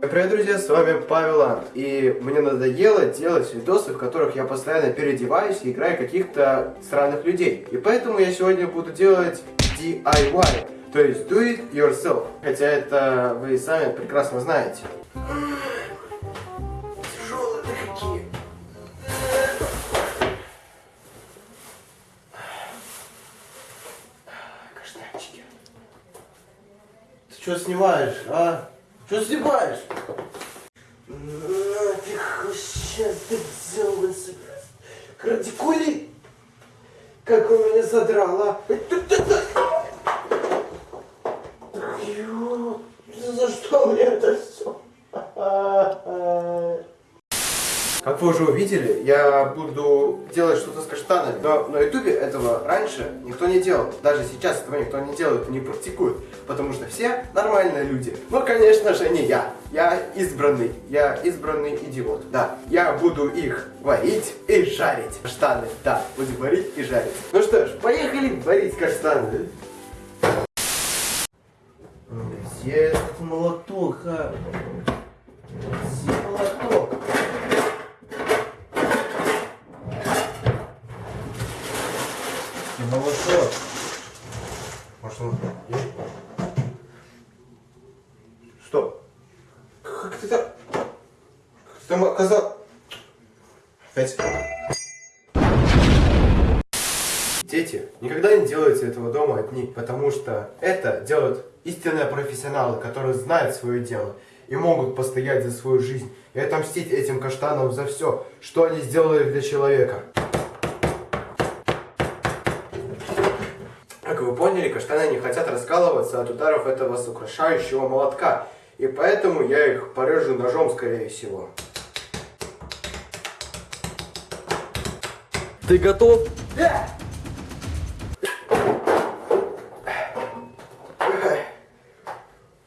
Привет, друзья, с вами Павел Ант, и мне надоело делать видосы, в которых я постоянно переодеваюсь и играю каких-то странных людей. И поэтому я сегодня буду делать DIY, то есть Do It Yourself. Хотя это вы сами прекрасно знаете. Тяжелые какие. Каштанчики. Ты что снимаешь, а? Что снимаешь? Нафиг, сейчас ты взял бы Радикули! Как у меня задрало. За Уже увидели, я буду делать что-то с каштанами. Но на ютубе этого раньше никто не делал. Даже сейчас этого никто не делает, не практикует. Потому что все нормальные люди. Ну, конечно же, не я. Я избранный. Я избранный идиот. Да, я буду их варить и жарить. Каштаны, да, буду варить и жарить. Ну что ж, поехали варить каштаны. Где этот молоток, а? Где молоток? Молоток. Может он есть? Стоп. Как ты там... Как ты там оказал... Опять. Дети, никогда не делайте этого дома одни, потому что это делают истинные профессионалы, которые знают свое дело и могут постоять за свою жизнь и отомстить этим каштанам за все, что они сделали для человека. Как вы поняли, каштаны не хотят раскалываться от ударов этого сокрушающего молотка. И поэтому я их порежу ножом, скорее всего. Ты готов? Да!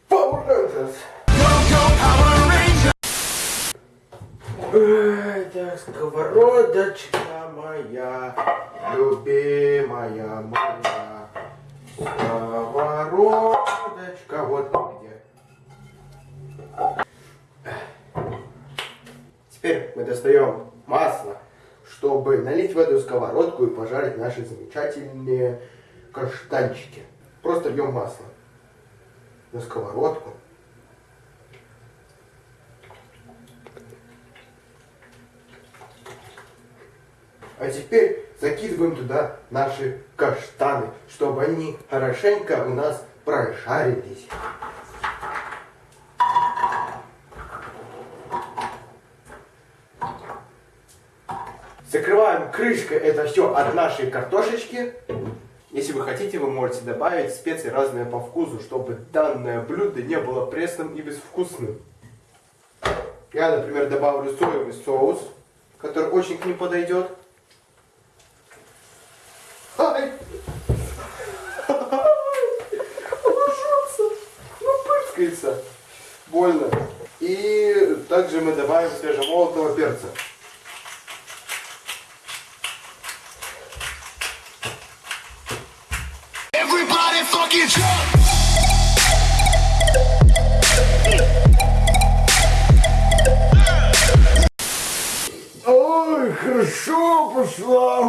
Power Rangers! Так, сковородочка моя, любимая моя, сковородочка, вот где. Теперь мы достаем масло, чтобы налить в эту сковородку и пожарить наши замечательные каштанчики. Просто льем масло на сковородку. А теперь закидываем туда наши каштаны, чтобы они хорошенько у нас прожарились. Закрываем крышкой это все от нашей картошечки. Если вы хотите, вы можете добавить специи разные по вкусу, чтобы данное блюдо не было пресным и безвкусным. Я, например, добавлю соевый соус, который очень к ним подойдет. Больно. И также мы добавим свежемолотого перца. Everybody fucking jump! Ой, хорошо пошла.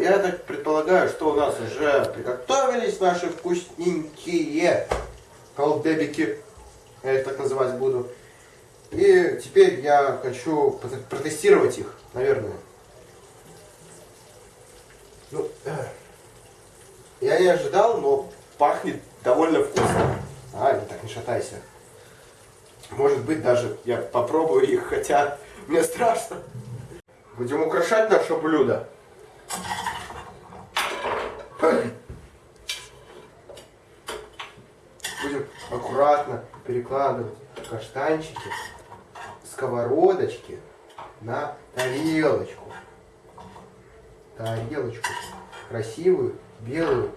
Я так предполагаю, что у нас уже приготовились наши вкусненькие колдебики. Я их так называть буду. И теперь я хочу протестировать их, наверное. Ну, я не ожидал, но пахнет довольно вкусно. А, не так не шатайся. Может быть, даже я попробую их, хотя мне страшно. Будем украшать наше блюдо. Будем аккуратно перекладывать каштанчики, сковородочки на тарелочку. Тарелочку красивую, белую.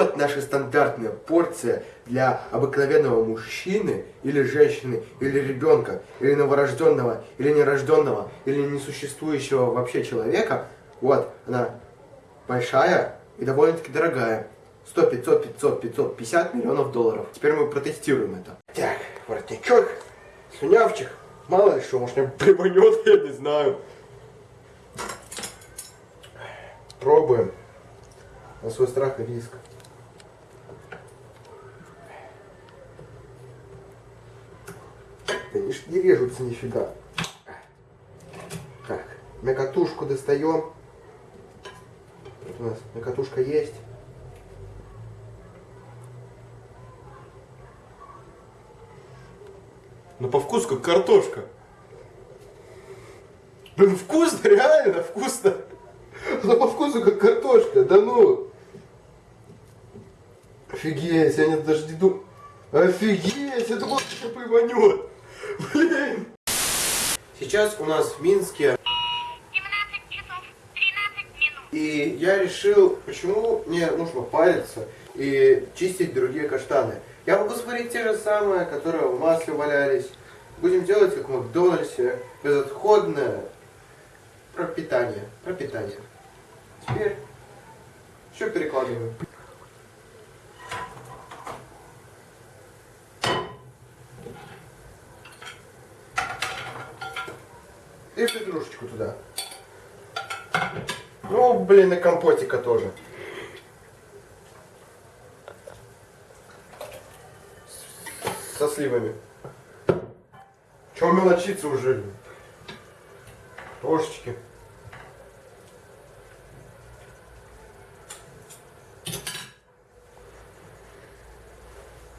Вот наша стандартная порция для обыкновенного мужчины или женщины, или ребенка, или новорожденного, или нерожденного, или несуществующего вообще человека, вот, она большая и довольно-таки дорогая. 100, 500, 500, 550 миллионов долларов. Теперь мы протестируем это. Так, воротничок, слюнявчик. Мало ли что, может мне приванет, я не знаю. Пробуем. На свой страх и риск. Да не, режутся нифига. Так, мякотушку достаем. Вот у нас мякотушка есть. Ну по вкусу как картошка. Блин, вкусно, реально вкусно. Ну по вкусу как картошка, да ну. Офигеть, я не, даже не думал. Офигеть, я думал, что приванет. Блин. Сейчас у нас в Минске 17 часов 13 минут. и я решил, почему мне нужно париться и чистить другие каштаны. Я могу сварить те же самые, которые в масле валялись. Будем делать, как в Макдональдсе, безотходное пропитание. Пропитание. Теперь все перекладываем. И петрушечку туда. Ну, блин, и компотика тоже. Со сливами. Чего мелочиться уже? Трошечки.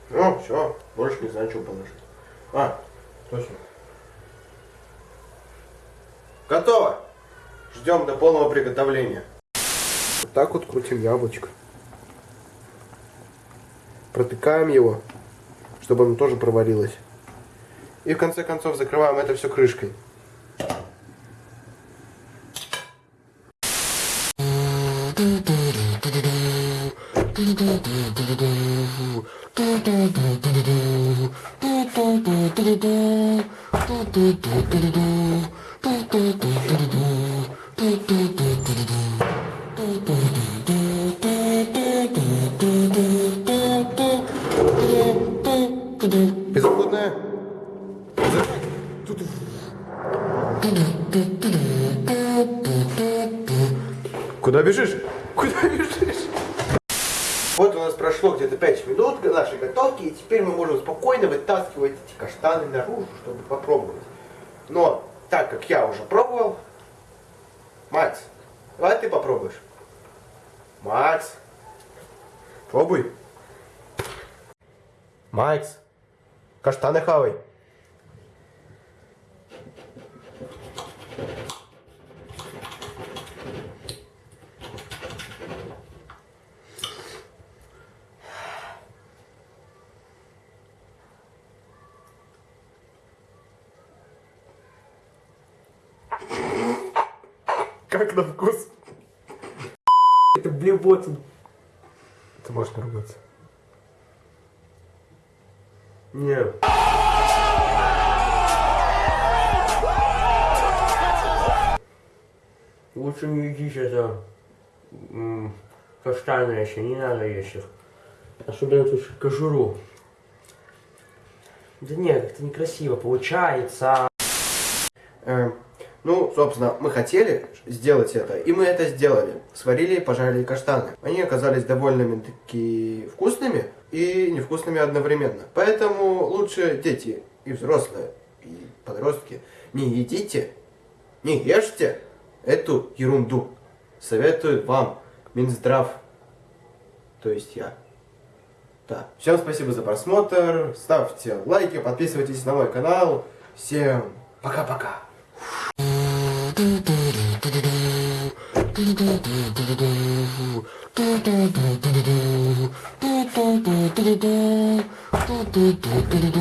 Ну, все, больше не знаю, что положить. А, точно. Готово. Ждем до полного приготовления. Вот так вот крутим яблочко. Протыкаем его, чтобы оно тоже проварилось. И в конце концов закрываем это все крышкой. Безотходная. Куда бежишь? Куда бежишь? Вот у нас прошло где-то 5 минут нашей готовки, и теперь мы можем спокойно вытаскивать эти каштаны наружу, чтобы попробовать. Но, так как я уже пробовал, Макс, давай ты попробуешь. Макс, пробуй. Макс, каштаны хавай. Как на вкус? Это блевотин. Ты можешь не ругаться. Не. Лучше не едишь это м, каштаны еще, не надо есть их. Особенно тут кожуру. Да нет, это некрасиво получается. Э, ну, собственно, мы хотели сделать это, и мы это сделали. Сварили и пожарили каштаны. Они оказались довольно-таки вкусными и невкусными одновременно. Поэтому лучше дети и взрослые, и подростки не едите, не ешьте эту ерунду. Советую вам Минздрав, то есть я. Да. Всем спасибо за просмотр, ставьте лайки, подписывайтесь на мой канал. Всем пока-пока. Do do do